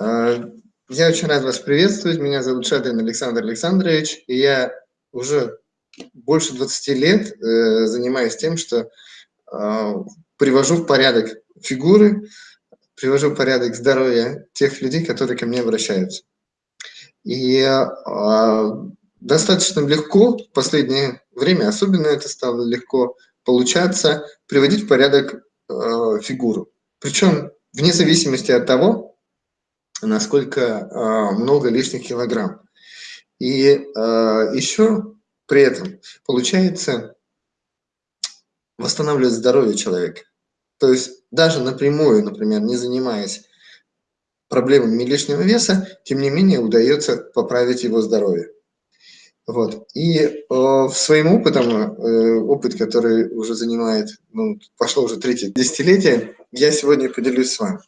А, я очень рад вас приветствовать. Меня зовут Шадрин Александр Александрович, и я уже больше 20 лет э, занимаюсь тем, что э, привожу в порядок фигуры, привожу в порядок здоровье тех людей, которые ко мне обращаются. И э, достаточно легко в последнее время, особенно это стало легко получаться, приводить в порядок фигуру. Причем вне зависимости от того, насколько э, много лишних килограмм. И э, еще при этом получается восстанавливать здоровье человека. То есть даже напрямую, например, не занимаясь проблемами лишнего веса, тем не менее удается поправить его здоровье. Вот. И э, своим опытом, э, опыт, который уже занимает, ну, пошло уже третье десятилетие, я сегодня поделюсь с вами,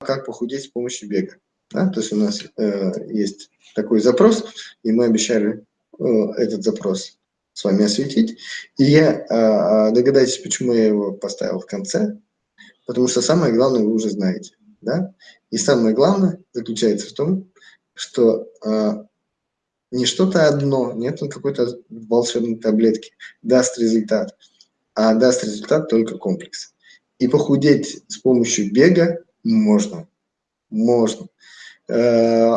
как похудеть с помощью бега. Да? То есть у нас э, есть такой запрос, и мы обещали э, этот запрос с вами осветить. И я, э, догадайтесь, почему я его поставил в конце, потому что самое главное вы уже знаете. Да? И самое главное заключается в том, что э, не что-то одно, нет какой-то волшебной таблетки, даст результат, а даст результат только комплекс. И похудеть с помощью бега можно. Можно. Э,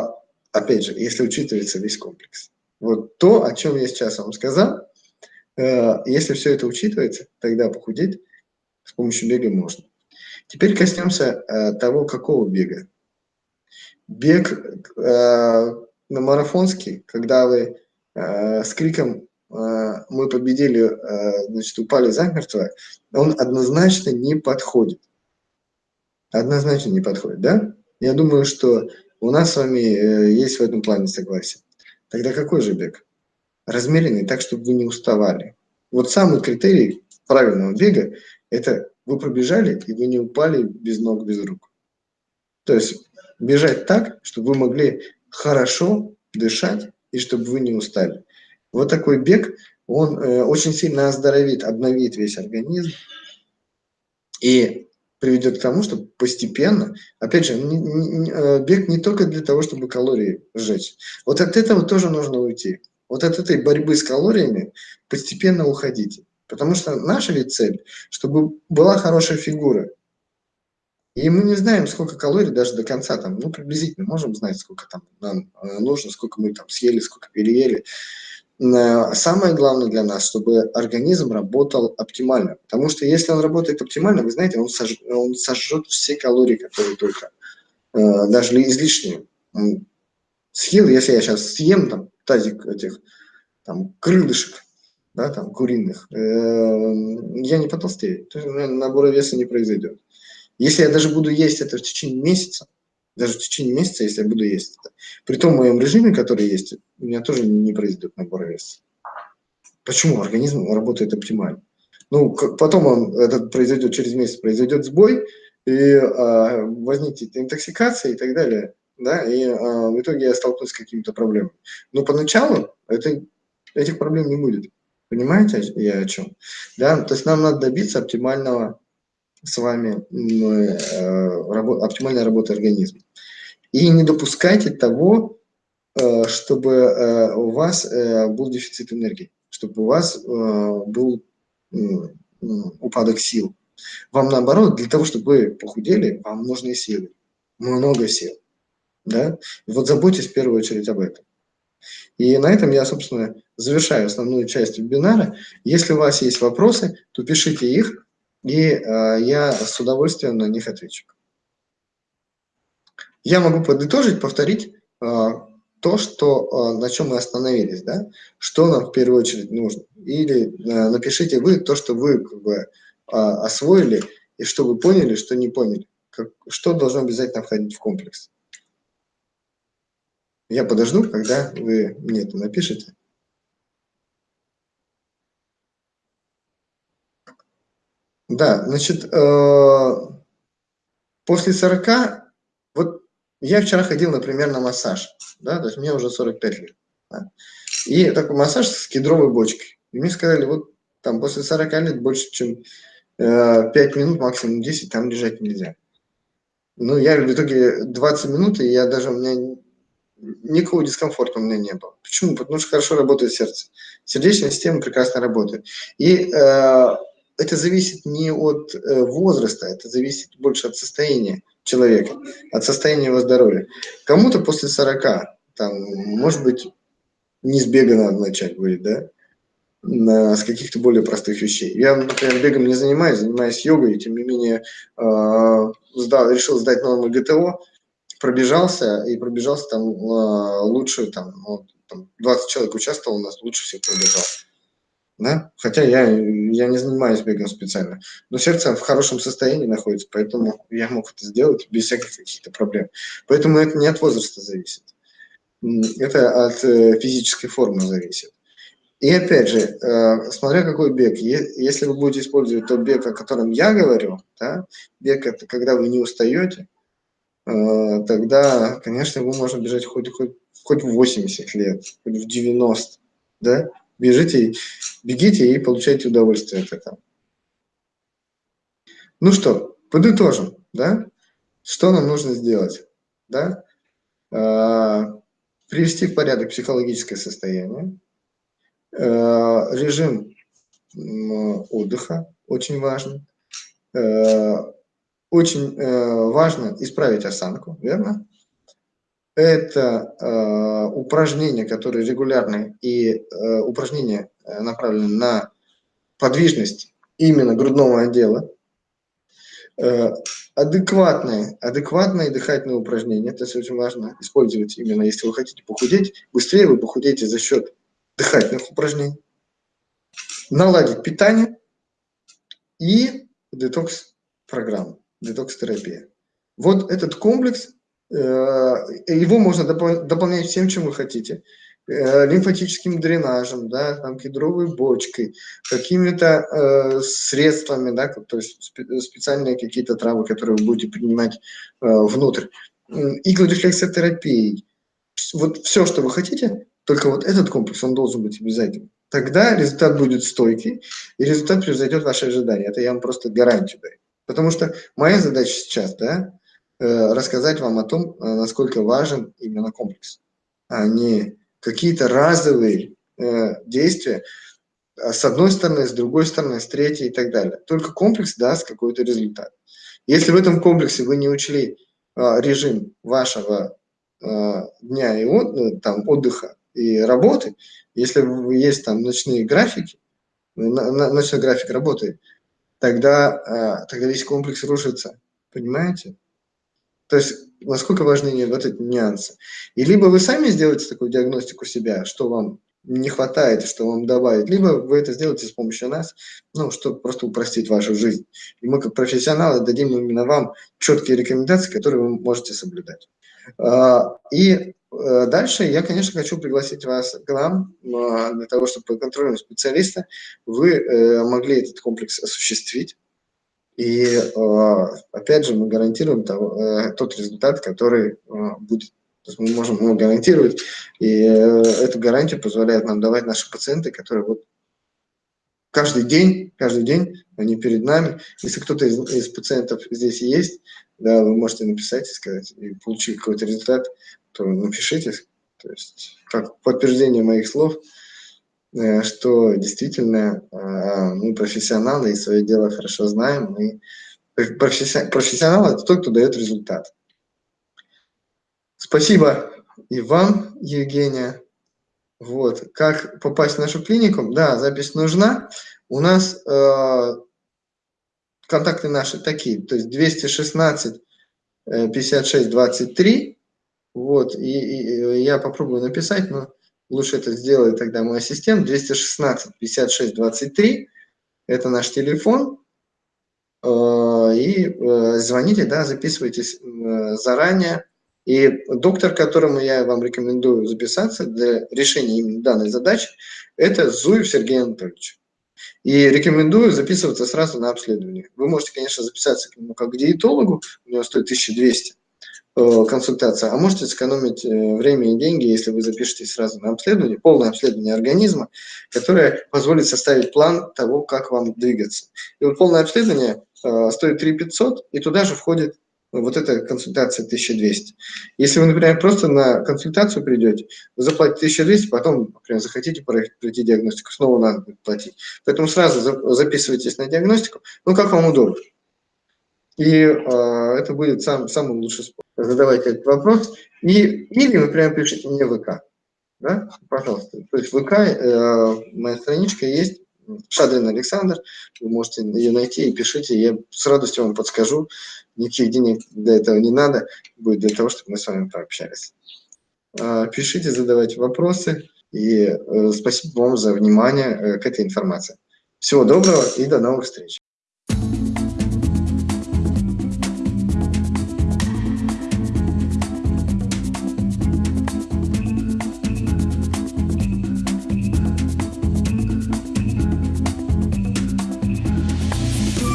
опять же, если учитывается весь комплекс. Вот то, о чем я сейчас вам сказал, э, если все это учитывается, тогда похудеть с помощью бега можно. Теперь коснемся э, того, какого бега. Бег на марафонский, когда вы с криком «Мы победили», значит, упали замертво, он однозначно не подходит. Однозначно не подходит, да? Я думаю, что у нас с вами э, есть в этом плане согласие. Тогда какой же бег? Размеренный, так, чтобы вы не уставали. Вот самый критерий правильного бега – это вы пробежали, и вы не упали без ног, без рук. То есть бежать так, чтобы вы могли хорошо дышать, и чтобы вы не устали. Вот такой бег, он э, очень сильно оздоровит, обновит весь организм. И приведет к тому, что постепенно, опять же, не, не, э, бег не только для того, чтобы калории сжечь. Вот от этого тоже нужно уйти. Вот от этой борьбы с калориями постепенно уходите. Потому что наша ведь цель, чтобы была хорошая фигура. И мы не знаем, сколько калорий даже до конца, там, ну, приблизительно можем знать, сколько там нам э, нужно, сколько мы там съели, сколько переели. Э, самое главное для нас, чтобы организм работал оптимально. Потому что если он работает оптимально, вы знаете, он, сож, он сожжет все калории, которые только, э, даже излишние. Съел, если я сейчас съем там тазик этих там крылышек, да, там куриных, э, я не потолстею. То есть набора веса не произойдет. Если я даже буду есть это в течение месяца, даже в течение месяца, если я буду есть это. При том моем режиме, который есть, у меня тоже не произойдет набор веса. Почему? Организм работает оптимально. Ну, потом он, этот произойдет через месяц, произойдет сбой, и а, возникнет интоксикация и так далее. Да, и а, в итоге я столкнусь с какими-то проблемами. Но поначалу это, этих проблем не будет. Понимаете, я о чем? Да, то есть нам надо добиться оптимального с вами э, оптимальной работы организма. И не допускайте того, э, чтобы э, у вас был дефицит энергии, чтобы у вас был упадок сил. Вам наоборот, для того, чтобы вы похудели, вам нужны силы, много сил. Да? Вот заботьтесь в первую очередь об этом. И на этом я, собственно, завершаю основную часть вебинара. Если у вас есть вопросы, то пишите их, и э, я с удовольствием на них отвечу. Я могу подытожить, повторить э, то, что, э, на чем мы остановились, да? что нам в первую очередь нужно. Или э, напишите вы то, что вы как бы, э, освоили, и что вы поняли, что не поняли. Как, что должно обязательно входить в комплекс. Я подожду, когда вы мне это напишите. Да, значит, э, после 40, вот я вчера ходил, например, на массаж, да, то есть мне уже 45 лет. Да, и такой массаж с кедровой бочкой. И мне сказали, вот там после 40 лет больше, чем э, 5 минут, максимум 10, там лежать нельзя. Ну, я в итоге 20 минут, и я даже, у меня никакого дискомфорта у меня не было. Почему? Потому что хорошо работает сердце. Сердечная система прекрасно работает. И э, это зависит не от э, возраста, это зависит больше от состояния человека, от состояния его здоровья. Кому-то после 40, там, может быть, не с бега надо начать будет, да, на, с каких-то более простых вещей. Я, например, бегом не занимаюсь, занимаюсь йогой, тем не менее э, сдал, решил сдать новому ГТО, пробежался, и пробежался там э, лучше, там, вот, там 20 человек участвовал у нас, лучше всех пробежал. Да? Хотя я, я не занимаюсь бегом специально. Но сердце в хорошем состоянии находится, поэтому я мог это сделать без всяких каких-то проблем. Поэтому это не от возраста зависит. Это от э, физической формы зависит. И опять же, э, смотря какой бег, если вы будете использовать тот бег, о котором я говорю, да, бег это когда вы не устаете, э, тогда, конечно, его можно бежать хоть, хоть, хоть в 80 лет, хоть в 90, да, бежите, бегите и получайте удовольствие от этого. Ну что, подытожим, да, что нам нужно сделать, да, э, привести в порядок психологическое состояние, Э, режим отдыха очень важен. Э, очень важно исправить осанку, верно? Это упражнения, которые регулярные, и упражнения направлены на подвижность именно грудного отдела. Адекватные, адекватные дыхательные упражнения, это очень важно использовать именно, если вы хотите похудеть. Быстрее вы похудеете за счет дыхательных упражнений, наладить питание и детокс-программу, детокс-терапия. Вот этот комплекс, э, его можно дополнять всем, чем вы хотите. Э, лимфатическим дренажем, да, там, кедровой бочкой, какими-то э, средствами, да, то есть специальные какие-то травы, которые вы будете принимать внутрь, иглорефлексотерапией. Вот все, что вы хотите, только вот этот комплекс, он должен быть обязательным. Тогда результат будет стойкий, и результат превзойдет ваши ожидания. Это я вам просто гарантию даю. Потому что моя задача сейчас, да, э, рассказать вам о том, э, насколько важен именно комплекс, а не какие-то разовые э, действия а с одной стороны, с другой стороны, с третьей и так далее. Только комплекс даст какой-то результат. Если в этом комплексе вы не учли режим вашего дня и от, там, отдыха, и работы, если есть там ночные графики, ночной график работы, тогда, а, тогда весь комплекс рушится, понимаете? То есть, насколько важны вот эти нюансы. И либо вы сами сделаете такую диагностику себя, что вам не хватает, что вам добавить, либо вы это сделаете с помощью нас, ну, чтобы просто упростить вашу жизнь. И мы, как профессионалы, дадим именно вам четкие рекомендации, которые вы можете соблюдать. А, и Э, дальше я, конечно, хочу пригласить вас к нам для того, чтобы по контролю специалиста вы э, могли этот комплекс осуществить. И э, опять же мы гарантируем тот результат, который будет. То есть мы можем его гарантировать, и эту гарантию позволяет нам давать наши пациенты, которые вот каждый день, каждый день они перед нами. Если кто-то из, из пациентов здесь есть, да, вы можете написать и сказать, и получить какой-то результат, то напишите, то есть как подтверждение моих слов, э, что действительно э, мы профессионалы и свое дело хорошо знаем. И профессионал – это тот, кто дает результат. Спасибо и вам, Евгения. Вот. Как попасть в нашу клинику? Да, запись нужна. У нас э, контакты наши такие, то есть 216 56 23 вот, и, и я попробую написать, но лучше это сделает тогда мой ассистент. 216 56 23, это наш телефон. Э, и э, звоните, да, записывайтесь э, заранее. И доктор, которому я вам рекомендую записаться для решения именно данной задачи, это Зуев Сергей Анатольевич. И рекомендую записываться сразу на обследование. Вы можете, конечно, записаться к нему как к диетологу, у него стоит 1200 Э, консультация, а можете сэкономить э, время и деньги, если вы запишетесь сразу на обследование, полное обследование организма, которое позволит составить план того, как вам двигаться. И вот полное обследование э, стоит 3 500, и туда же входит вот эта консультация 1200. Если вы, например, просто на консультацию придете, вы заплатите 1200, потом, например, захотите пройти диагностику, снова надо платить. Поэтому сразу записывайтесь на диагностику, ну, как вам удобно. И э, это будет сам, самый лучший способ. Задавайте этот вопрос. И, или вы прямо пишите мне ВК. Да? Пожалуйста. То есть ВК э, моя страничка есть, Шадрин Александр, вы можете ее найти и пишите, я с радостью вам подскажу, никаких денег для этого не надо, будет для того, чтобы мы с вами пообщались. А, пишите, задавайте вопросы, и э, спасибо вам за внимание э, к этой информации. Всего доброго и до новых встреч!